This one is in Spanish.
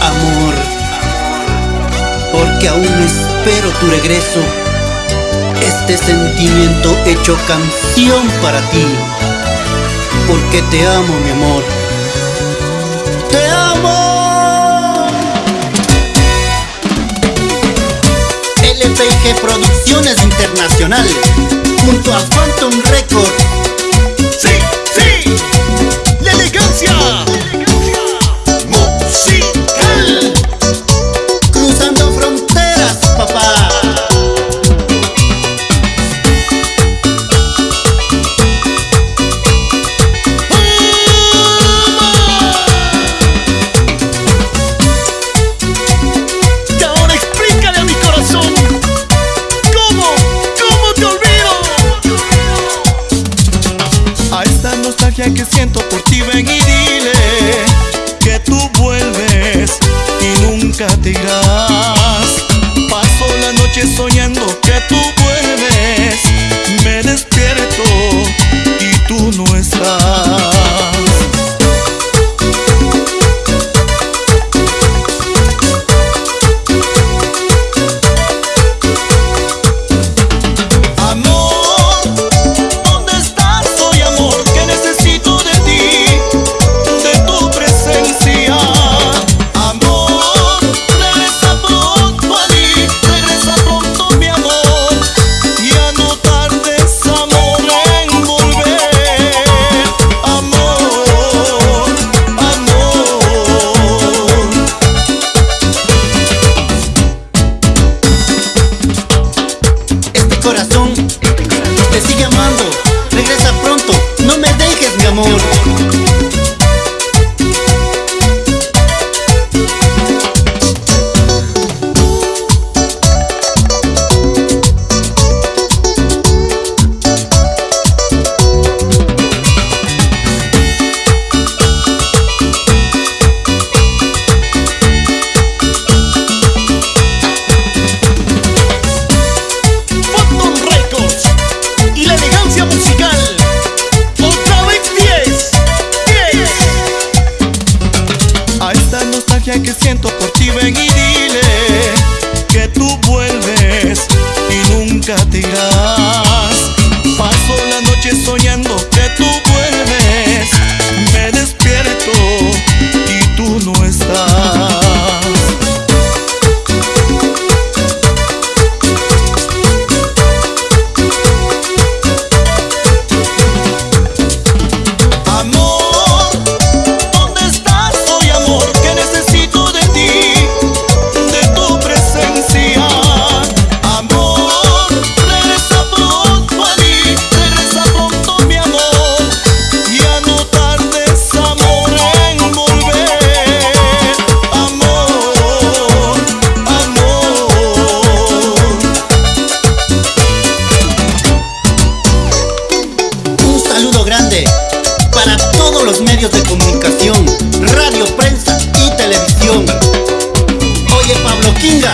Amor, porque aún espero tu regreso. Este sentimiento hecho canción para ti, porque te amo, mi amor. ¡Te amo! LPG Producciones Internacional, junto a Phantom Records. A esta nostalgia que siento por ti ven y dile Que tú vuelves y nunca te irás. Paso la noche soñando que tú vuelves. Me despierto y tú no estás te sigue amando. Regresa pronto, no me dejes, mi amor. Nostalgia que siento por ti ven y dile que tú vuelves y nunca te irás. Todos los medios de comunicación, radio, prensa y televisión. Oye, Pablo Kinga,